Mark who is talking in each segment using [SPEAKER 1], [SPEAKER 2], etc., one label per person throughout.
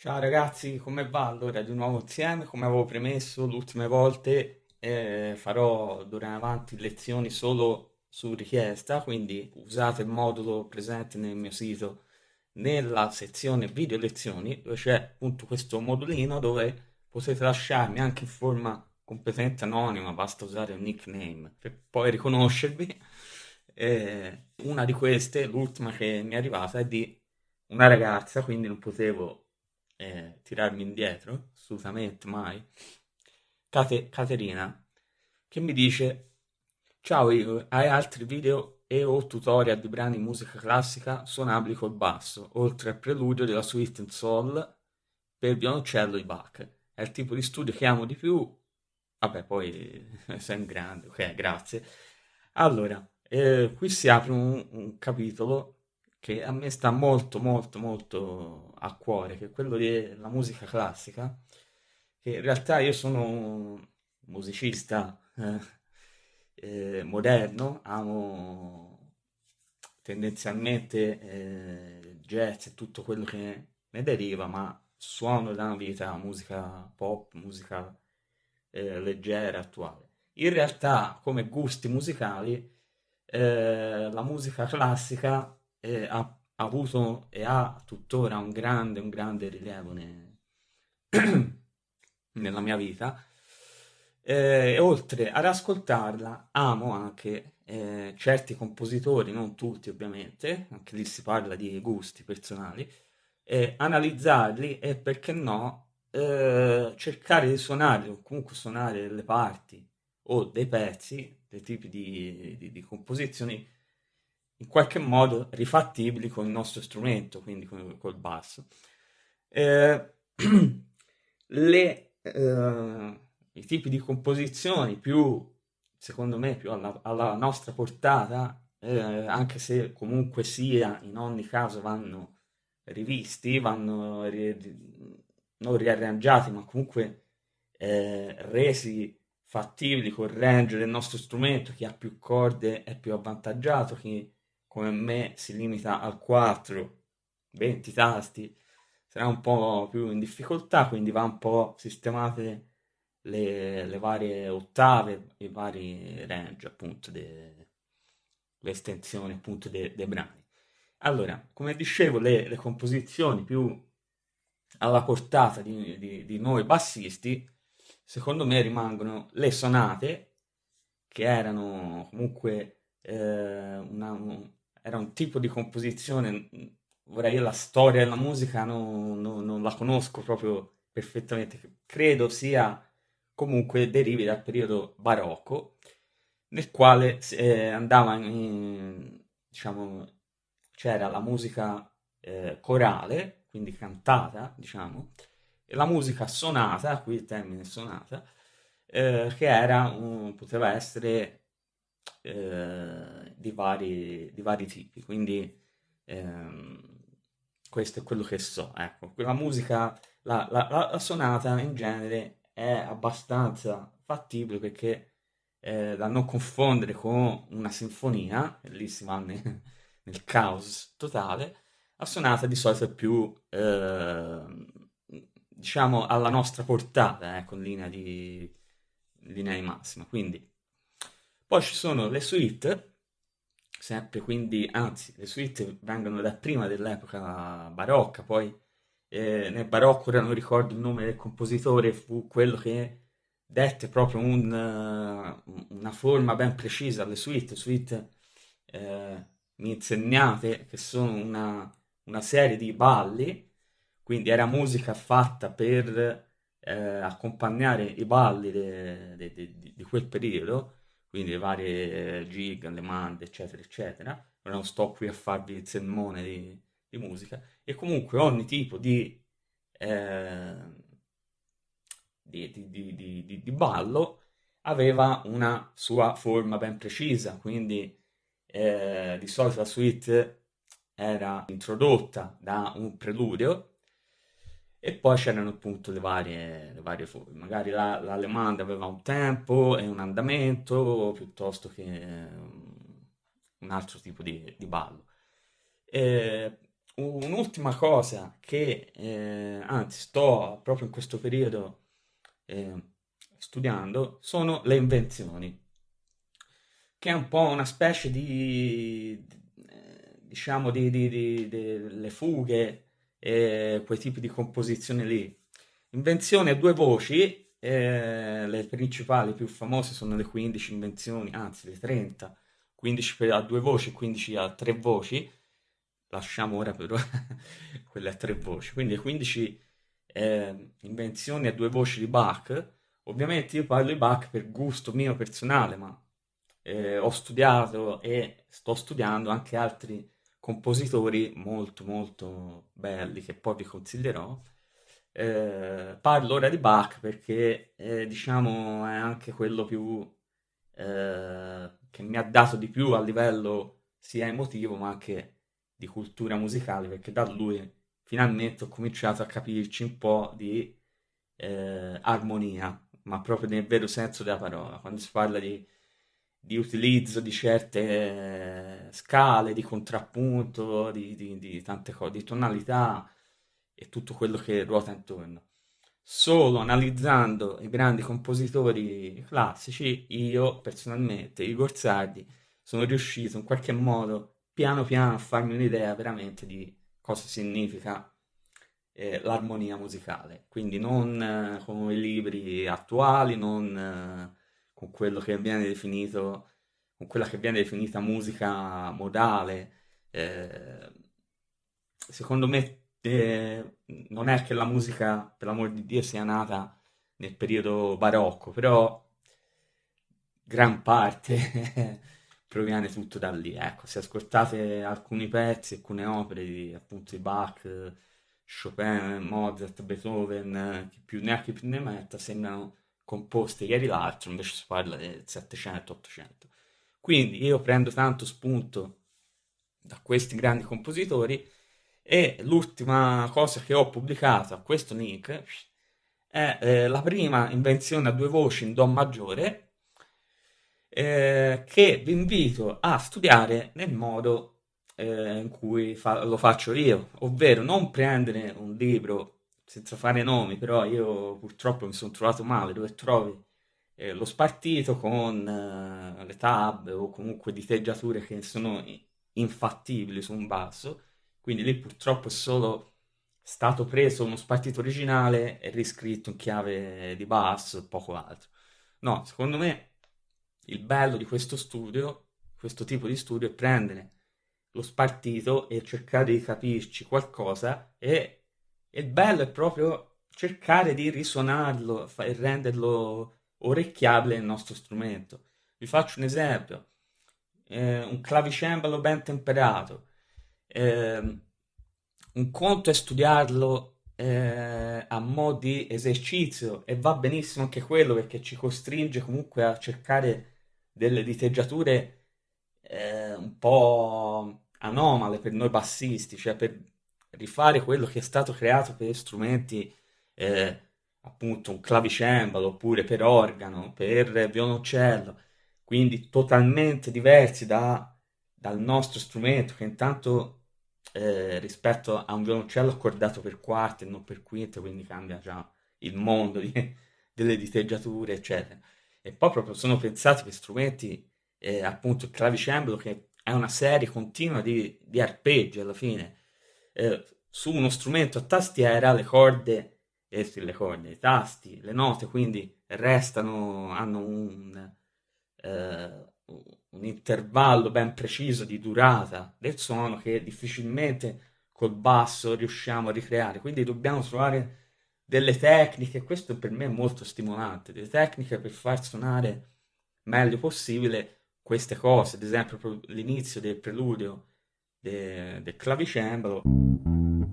[SPEAKER 1] Ciao ragazzi, come va? Allora, di nuovo insieme, come avevo premesso le ultime volte, eh, farò d'ora in avanti lezioni solo su richiesta, quindi usate il modulo presente nel mio sito nella sezione video lezioni, dove c'è appunto questo modulino dove potete lasciarmi anche in forma completamente anonima, basta usare un nickname per poi riconoscervi. Eh, una di queste, l'ultima che mi è arrivata, è di una ragazza, quindi non potevo eh, tirarmi indietro, assolutamente mai. Cate- Caterina, che mi dice: Ciao Igor, hai altri video e o tutorial di brani musica classica suonabili col basso, oltre al preludio della suite in sol per violoncello di Bach. È il tipo di studio che amo di più. Vabbè, poi sei un grande, ok, grazie. Allora, eh, qui si apre un, un capitolo che a me sta molto molto molto a cuore, che è quello della musica classica, che in realtà io sono un musicista eh, eh, moderno, amo tendenzialmente eh, jazz e tutto quello che ne deriva, ma suono da una vita musica pop, musica eh, leggera, attuale. In realtà, come gusti musicali, eh, la musica classica eh, ha, avuto e ha tuttora un grande, un grande rilievo ne, nella mia vita. Eh, oltre ad ascoltarla, amo anche eh, certi compositori, non tutti ovviamente, anche lì si parla di gusti personali, eh, analizzarli e perché no eh, cercare di suonare o comunque suonare delle parti o dei pezzi, dei tipi di, di, di composizioni in qualche modo rifattibili con il nostro strumento, quindi con, col basso. Eh, le, eh, I tipi di composizioni più, secondo me, più alla, alla nostra portata, eh, anche se comunque sia, in ogni caso vanno rivisti, vanno ri, non riarrangiati, ma comunque eh, resi fattibili col range del nostro strumento, chi ha più corde è più avvantaggiato, chi come me si limita al 4, 20 tasti, sarà un po' più in difficoltà, quindi va un po' sistemate le, le varie ottave, i vari range, appunto, de, estensioni appunto dei de brani. Allora, come dicevo, le, le, composizioni più alla portata di, di, di noi bassisti, secondo me rimangono le sonate, che erano comunque eh, una, era un tipo di composizione, vorrei dire la storia della musica non, non, non la conosco proprio perfettamente, credo sia comunque derivi dal periodo barocco, nel quale eh, andava in, diciamo, c'era la musica eh, corale, quindi cantata, diciamo, e la musica sonata, qui il termine sonata, eh, che era, un, poteva essere eh, di, vari, di, vari, tipi, quindi ehm, questo è quello che so. Ecco, la musica, la, la, la, sonata in genere è abbastanza fattibile perché eh, da non confondere con una sinfonia, lì si va nel, nel caos totale, la sonata di solito è più, eh, diciamo, alla nostra portata, ecco, in linea di, linea di massima. Quindi poi ci sono le suite, sempre quindi, anzi, le suite vengono da prima dell'epoca barocca, poi eh, nel barocco, ora non ricordo il nome del compositore, fu quello che dette proprio un, uh, una forma ben precisa alle suite, suite eh, insegnate che sono una, una, serie di balli, quindi era musica fatta per eh, accompagnare i balli di quel periodo quindi le varie gig, le mande, eccetera, eccetera. Non sto qui a farvi il sermone di, di musica. E comunque ogni tipo di, eh, di, di, di, ballo aveva una sua forma ben precisa, quindi eh, di solito la suite era introdotta da un preludio e poi c'erano appunto le varie, le varie. Magari la, l'allemande aveva un tempo e un andamento piuttosto che um, un altro tipo di, di ballo. E un'ultima cosa che, eh, anzi, sto proprio in questo periodo eh, studiando sono le invenzioni, che è un po' una specie di, diciamo, di, di, di, di le fughe e quei tipi di composizione lì. Invenzioni a due voci, eh, le principali più famose sono le 15 invenzioni, anzi le 30, 15 a due voci, 15 a tre voci, lasciamo ora però quelle a tre voci, quindi le 15 eh, invenzioni a due voci di Bach, ovviamente io parlo di Bach per gusto mio personale, ma eh, ho studiato e sto studiando anche altri compositori molto molto belli che poi vi consiglierò. Eh, parlo ora di Bach perché eh, diciamo è anche quello più eh, che mi ha dato di più a livello sia emotivo ma anche di cultura musicale perché da lui finalmente ho cominciato a capirci un po' di eh, armonia ma proprio nel vero senso della parola quando si parla di di utilizzo di certe scale, di contrappunto, di, di, di tante cose, di tonalità e tutto quello che ruota intorno. Solo analizzando i grandi compositori classici, io personalmente, Igor Sardi, sono riuscito in qualche modo, piano piano, a farmi un'idea veramente di cosa significa eh, l'armonia musicale. Quindi non eh, come i libri attuali, non eh, con quello che viene definito, con quella che viene definita musica modale. Eh, secondo me eh, non è che la musica, per l'amor di Dio, sia nata nel periodo barocco, però gran parte proviene tutto da lì. Ecco, se ascoltate alcuni pezzi, alcune opere di appunto di Bach, Chopin, Mozart, Beethoven, chi più ne ha chi più ne metta, sembrano composte ieri l'altro, invece si parla del 700-800. Quindi io prendo tanto spunto da questi grandi compositori e l'ultima cosa che ho pubblicato a questo link è eh, la prima invenzione a due voci in Do maggiore eh, che vi invito a studiare nel modo eh, in cui fa- lo faccio io, ovvero non prendere un libro senza fare nomi, però io purtroppo mi sono trovato male dove trovi eh, lo spartito con eh, le tab o comunque diteggiature che sono infattibili su un basso, quindi lì purtroppo è solo stato preso uno spartito originale e riscritto in chiave di basso e poco altro. No, secondo me il bello di questo studio, questo tipo di studio, è prendere lo spartito e cercare di capirci qualcosa e il bello è proprio cercare di risuonarlo e renderlo orecchiabile nel nostro strumento. Vi faccio un esempio. Eh, un clavicembalo ben temperato. Eh, un conto è studiarlo eh, a mo' di esercizio e va benissimo anche quello perché ci costringe comunque a cercare delle diteggiature eh, un po' anomale per noi bassisti, cioè per rifare quello che è stato creato per strumenti, eh, appunto un clavicembalo oppure per organo, per violoncello, quindi totalmente diversi da, dal nostro strumento che intanto eh, rispetto a un violoncello accordato per quarte e non per quinte, quindi cambia già il mondo di, delle diteggiature, eccetera. E poi proprio sono pensati per strumenti, eh, appunto il clavicembalo che è una serie continua di, di arpeggi alla fine, eh, su uno strumento a tastiera le corde, eh, le corde, i tasti, le note quindi restano, hanno un, eh, un intervallo ben preciso di durata del suono che difficilmente col basso riusciamo a ricreare, quindi dobbiamo trovare delle tecniche, questo per me è molto stimolante, delle tecniche per far suonare meglio possibile queste cose, ad esempio l'inizio del preludio del, del clavicembalo. Un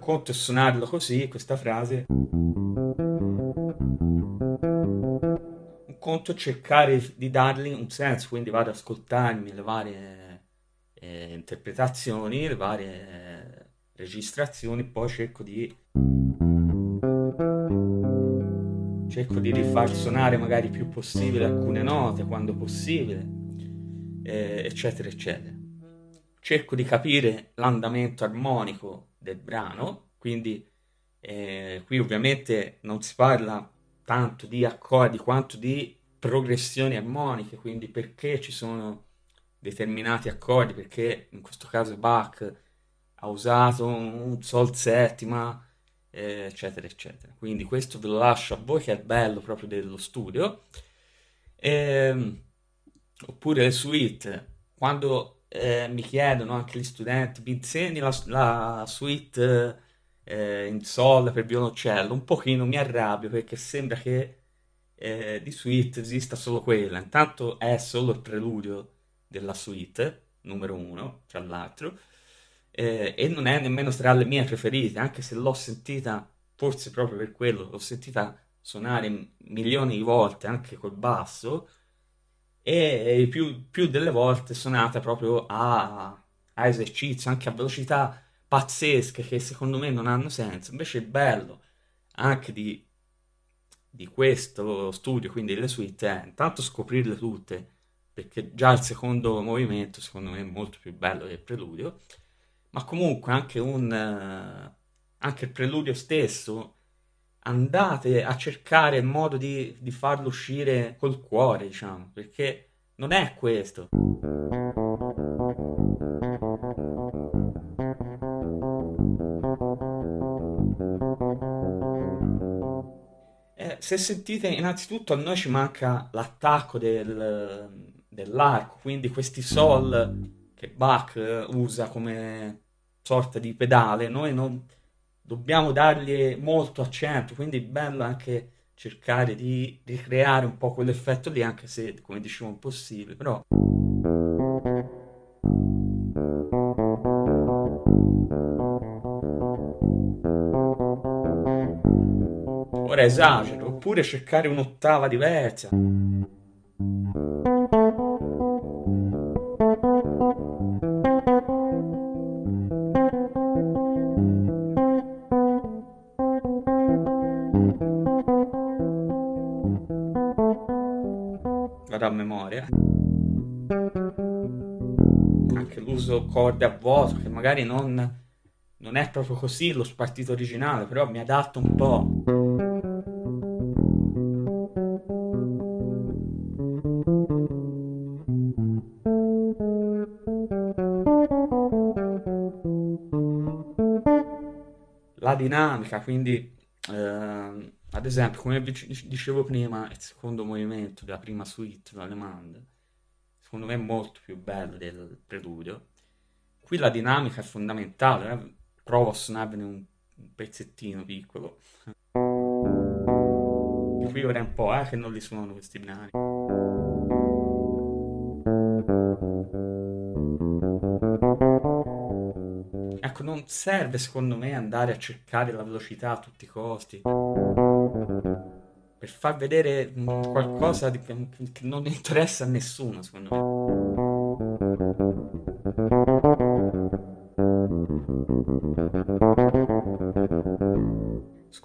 [SPEAKER 1] conto è suonarlo così, questa frase. Un conto è cercare di dargli un senso, quindi vado ad ascoltarmi le varie eh, interpretazioni, le varie eh, registrazioni, poi cerco di cerco di rifar suonare magari più possibile alcune note quando possibile, eh, eccetera, eccetera cerco di capire l'andamento armonico del brano, quindi eh, qui ovviamente non si parla tanto di accordi quanto di progressioni armoniche, quindi perché ci sono determinati accordi, perché in questo caso Bach ha usato un sol settima, eh, eccetera, eccetera. Quindi questo ve lo lascio a voi che è bello proprio dello studio. Eh, oppure le suite, quando eh, mi chiedono anche gli studenti, mi insegni la, la suite eh, in sol per violoncello, un pochino mi arrabbio perché sembra che eh, di suite esista solo quella. Intanto è solo il preludio della suite, numero uno, tra l'altro, eh, e non è nemmeno tra le mie preferite, anche se l'ho sentita, forse proprio per quello, l'ho sentita suonare milioni di volte anche col basso e più, più delle volte suonata proprio a, a esercizio, anche a velocità pazzesche che secondo me non hanno senso. Invece il bello anche di, di questo studio, quindi le suite, è intanto scoprirle tutte, perché già il secondo movimento secondo me è molto più bello del preludio, ma comunque anche, un, anche il preludio stesso andate a cercare il modo di, di farlo uscire col cuore, diciamo, perché non è questo. Eh, se sentite, innanzitutto a noi ci manca l'attacco del, dell'arco, quindi questi sol che Bach usa come sorta di pedale, noi non dobbiamo dargli molto accento, quindi è bello anche cercare di ricreare un po' quell'effetto lì, anche se, come dicevo, è impossibile, però... Ora esagero, oppure cercare un'ottava diversa. Corde a vuoto, che magari non, non è proprio così lo spartito originale, però mi adatto un po'. La dinamica, quindi eh, ad esempio, come dicevo prima, il secondo movimento della prima suite l'Allemande, secondo me è molto più bello del preludio. Qui la dinamica è fondamentale, eh? provo a suonarvene un, pezzettino piccolo. Qui ora è un po' eh, che non li suono questi binari. Ecco, non serve secondo me andare a cercare la velocità a tutti i costi per far vedere qualcosa di, che non interessa a nessuno, secondo me.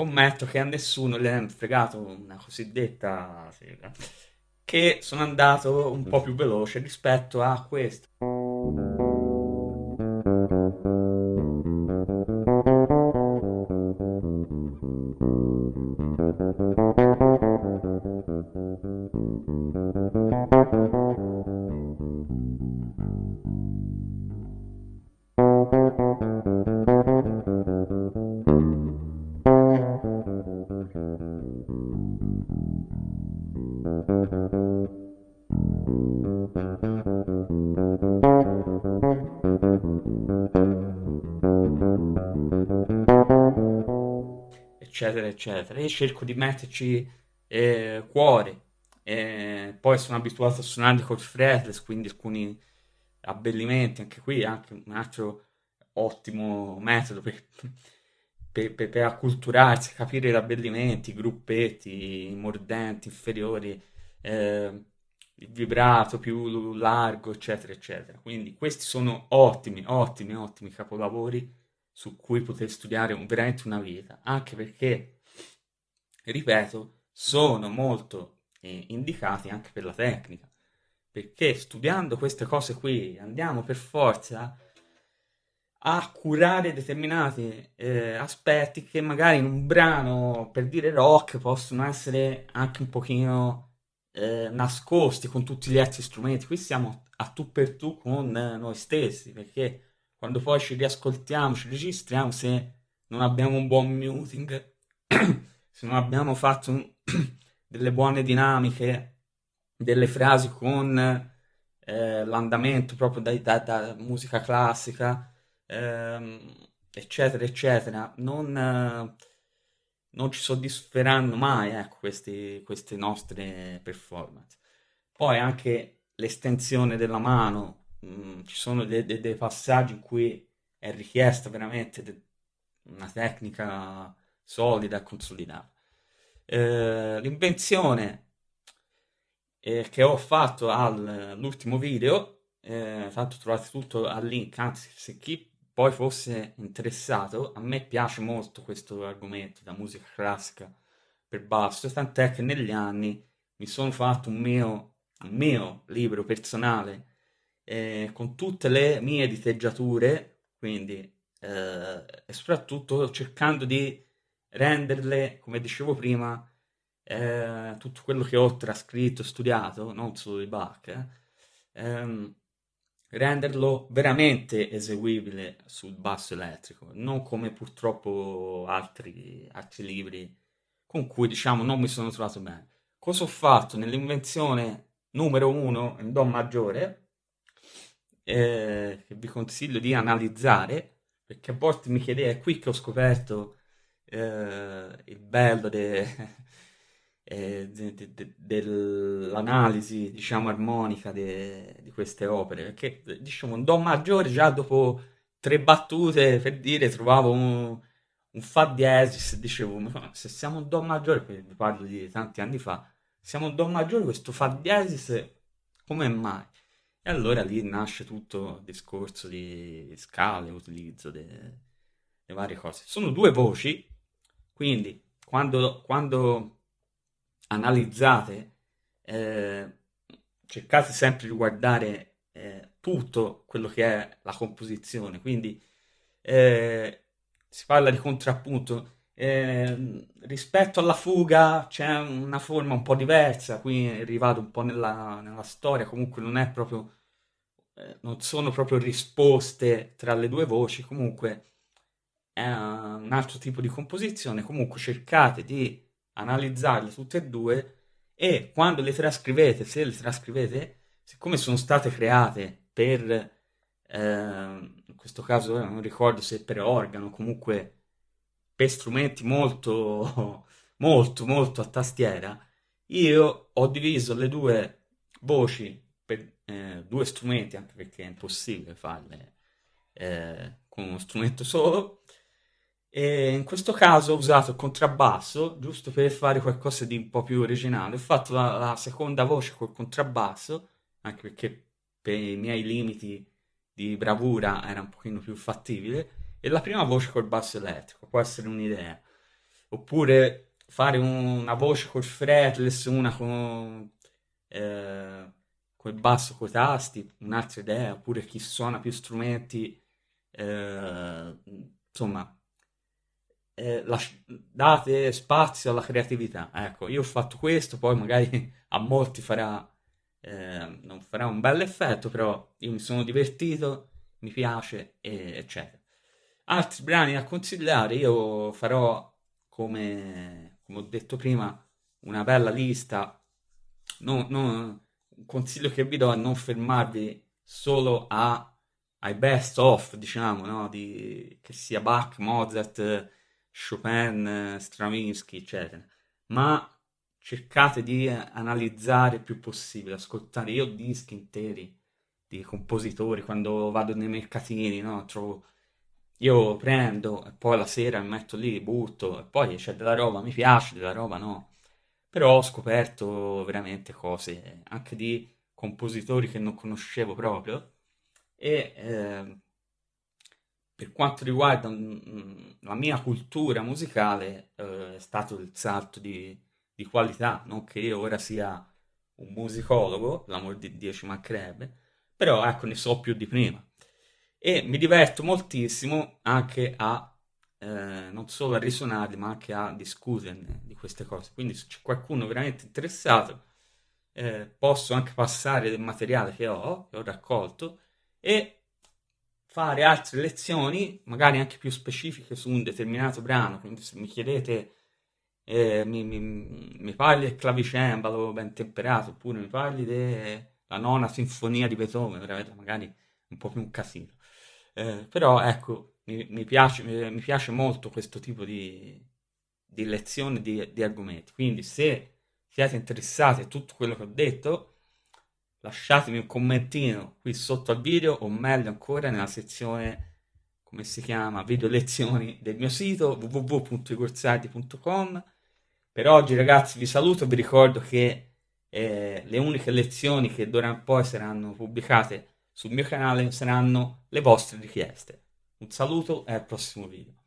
[SPEAKER 1] Scommetto che a nessuno le è fregato una cosiddetta sega, che sono andato un po' più veloce rispetto a questo. Eccetera. Io cerco di metterci eh, cuore. Eh, poi sono abituato a suonare col fretless, quindi alcuni abbellimenti, anche qui anche un altro ottimo metodo per, per, per, per acculturarsi, capire gli abbellimenti, i gruppetti, i mordenti inferiori, eh, il vibrato più largo, eccetera, eccetera. Quindi questi sono ottimi, ottimi, ottimi capolavori su cui poter studiare veramente una vita, anche perché, ripeto, sono molto eh, indicati anche per la tecnica, perché studiando queste cose qui andiamo per forza a curare determinati eh, aspetti che magari in un brano, per dire rock, possono essere anche un pochino eh, nascosti con tutti gli altri strumenti. Qui siamo a tu per tu con noi stessi, perché quando poi ci riascoltiamo, ci registriamo, se non abbiamo un buon muting, se non abbiamo fatto un, delle buone dinamiche, delle frasi con eh, l'andamento proprio da, da, da musica classica, ehm, eccetera, eccetera, non, eh, non ci soddisferanno mai ecco, questi, queste nostre performance. Poi anche l'estensione della mano, mh, mm, ci sono dei, dei, dei, passaggi in cui è richiesta veramente de- una tecnica solida e consolidata. Eh, l'invenzione eh, che ho fatto all'ultimo video, eh, tanto trovate tutto al link, anzi se chi poi fosse interessato, a me piace molto questo argomento da musica classica per basso, tant'è che negli anni mi sono fatto un mio, un mio libro personale eh, con tutte le mie diteggiature, quindi eh, e soprattutto cercando di renderle, come dicevo prima, eh, tutto quello che ho trascritto, studiato, non solo di Bach, eh, ehm, renderlo veramente eseguibile sul basso elettrico, non come purtroppo altri, altri libri con cui diciamo non mi sono trovato bene. Cosa ho fatto nell'invenzione numero uno in Do maggiore, eh, che vi consiglio di analizzare, perché a volte mi chiedete, è qui che ho scoperto eh, il bello de, eh, de, de, dell'analisi, diciamo, armonica di queste opere, perché, diciamo, un Do maggiore già dopo tre battute, per dire, trovavo un, un Fa diesis, dicevo, se siamo un Do maggiore, vi parlo di tanti anni fa, siamo un Do maggiore, questo Fa diesis, come mai? E allora lì nasce tutto il discorso di scale, utilizzo delle varie cose. Sono due voci, quindi quando, quando analizzate, eh, cercate sempre di guardare eh, tutto quello che è la composizione, quindi eh, si parla di contrappunto. Eh, rispetto alla fuga c'è una forma un po' diversa, qui è arrivato un po' nella, nella storia, comunque non è proprio, eh, non sono proprio risposte tra le due voci, comunque è un altro tipo di composizione, comunque cercate di analizzarle tutte e due e quando le trascrivete, se le trascrivete, siccome sono state create per, eh, in questo caso eh, non ricordo se per organo, comunque per strumenti molto, molto, molto a tastiera, io ho diviso le due voci per eh, due strumenti, anche perché è impossibile farle eh, con uno strumento solo, e in questo caso ho usato il contrabbasso, giusto per fare qualcosa di un po' più originale. Ho fatto la, la seconda voce col contrabbasso, anche perché per i miei limiti di bravura era un pochino più fattibile, e la prima voce col basso elettrico, può essere un'idea. Oppure fare un, una voce col fretless, una con, eh, col basso coi tasti, un'altra idea, oppure chi suona più strumenti, eh, insomma eh, lasci- date spazio alla creatività. Ecco, io ho fatto questo, poi magari a molti farà, eh, non farà un bel effetto, però io mi sono divertito, mi piace, e, eccetera. Altri brani da consigliare, io farò, come, come ho detto prima, una bella lista. No, no, un consiglio che vi do è non fermarvi solo a, ai best of, diciamo, no? di, che sia Bach, Mozart, Chopin, Stravinsky, eccetera, ma cercate di analizzare il più possibile, ascoltare io dischi interi di compositori quando vado nei mercatini, no? Trovo io prendo e poi la sera mi metto lì, butto e poi c'è della roba, mi piace della roba, no. Però ho scoperto veramente cose anche di compositori che non conoscevo proprio e eh, per quanto riguarda mm, la mia cultura musicale, eh, è stato il salto di, di, qualità, non che io ora sia un musicologo, l'amor di Dio ci mancherebbe, però ecco, ne so più di prima. e mi diverto moltissimo anche a eh, non solo a risuonarli, ma anche a discuterne di queste cose. Quindi se c'è qualcuno veramente interessato, eh, posso anche passare del materiale che ho, che ho raccolto, e fare altre lezioni, magari anche più specifiche su un determinato brano. Quindi se mi chiedete, eh, mi, mi, mi, parli del clavicembalo ben temperato, oppure mi parli della nona sinfonia di Beethoven, magari un po' più un casino. Eh, però ecco, mi, mi, piace, mi, piace, molto questo tipo di, di lezione di, di argomenti. Quindi se siete interessati a tutto quello che ho detto, lasciatemi un commentino qui sotto al video o meglio ancora nella sezione come si chiama video lezioni del mio sito www.icorsardi.com per oggi ragazzi vi saluto vi ricordo che eh, le uniche lezioni che d'ora in poi saranno pubblicate sul mio canale saranno le vostre richieste. Un saluto e al prossimo video